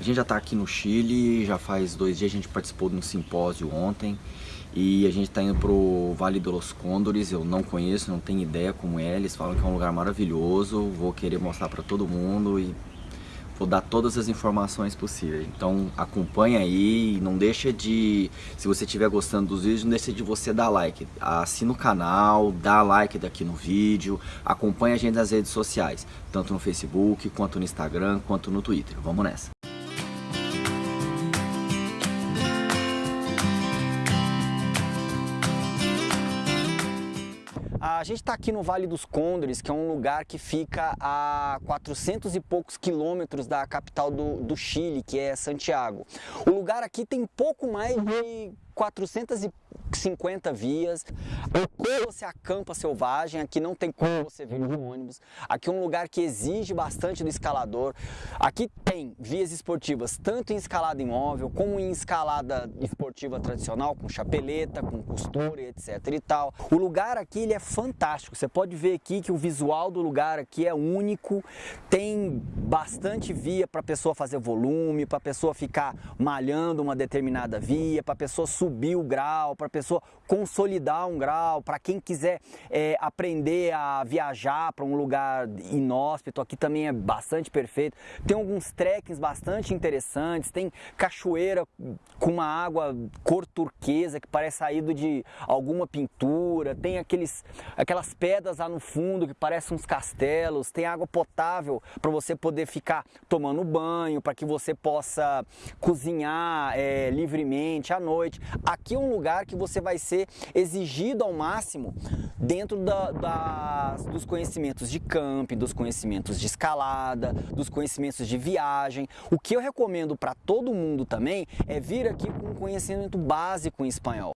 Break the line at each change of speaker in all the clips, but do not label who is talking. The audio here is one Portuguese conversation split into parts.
A gente já está aqui no Chile, já faz dois dias, a gente participou de um simpósio ontem e a gente está indo para o Vale dos Condores, eu não conheço, não tenho ideia como é, eles falam que é um lugar maravilhoso, vou querer mostrar para todo mundo e vou dar todas as informações possíveis. Então acompanha aí, não deixa de, se você estiver gostando dos vídeos, não deixa de você dar like. Assina o canal, dá like daqui no vídeo, acompanha a gente nas redes sociais, tanto no Facebook, quanto no Instagram, quanto no Twitter. Vamos nessa! A gente está aqui no Vale dos Condores, que é um lugar que fica a 400 e poucos quilômetros da capital do, do Chile, que é Santiago. O lugar aqui tem pouco mais de 450 vias, aqui você acampa selvagem, aqui não tem como você vir de ônibus, aqui é um lugar que exige bastante do escalador, aqui tem vias esportivas tanto em escalada imóvel como em escalada esportiva tradicional, com chapeleta, com costura, etc e tal. O lugar aqui ele é fantástico, você pode ver aqui que o visual do lugar aqui é único, tem bastante via para a pessoa fazer volume, para a pessoa ficar malhando uma determinada via, para a pessoa subir o grau, para a pessoa consolidar um grau, para quem quiser é, aprender a viajar para um lugar inóspito, aqui também é bastante perfeito. Tem alguns trekkings bastante interessantes, tem cachoeira com uma água cor turquesa que parece saído de alguma pintura, tem aqueles, aquelas pedras lá no fundo que parecem uns castelos, tem água potável para você poder ficar tomando banho, para que você possa cozinhar é, livremente à noite. Aqui é um lugar que você vai ser exigido ao máximo dentro da, da, dos conhecimentos de camping, dos conhecimentos de escalada, dos conhecimentos de viagem. O que eu recomendo para todo mundo também é vir aqui com um conhecimento básico em espanhol.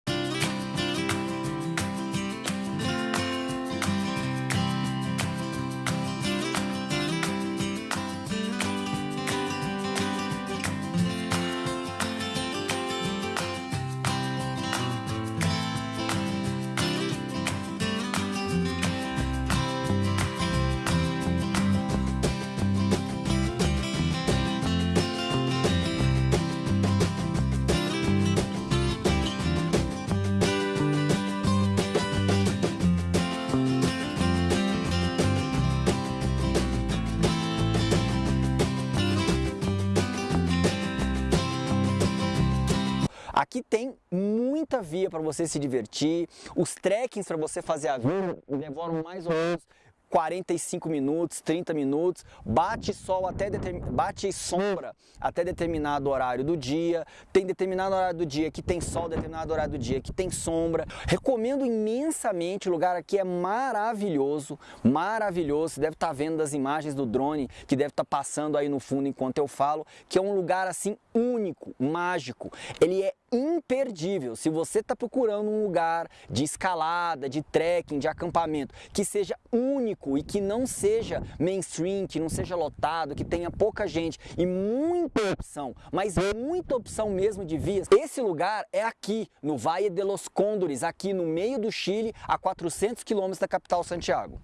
Aqui tem muita via para você se divertir, os trekkings para você fazer a via demoram mais ou menos 45 minutos, 30 minutos, bate sol até bate sombra até determinado horário do dia, tem determinado horário do dia que tem sol, determinado horário do dia que tem sombra. Recomendo imensamente, o lugar aqui é maravilhoso, maravilhoso. Você deve estar vendo das imagens do drone que deve estar passando aí no fundo enquanto eu falo, que é um lugar assim único, mágico. Ele é imperdível. Se você está procurando um lugar de escalada, de trekking, de acampamento, que seja único e que não seja mainstream, que não seja lotado, que tenha pouca gente e muita opção, mas muita opção mesmo de vias, esse lugar é aqui, no Valle de los Condores, aqui no meio do Chile, a 400 quilômetros da capital Santiago.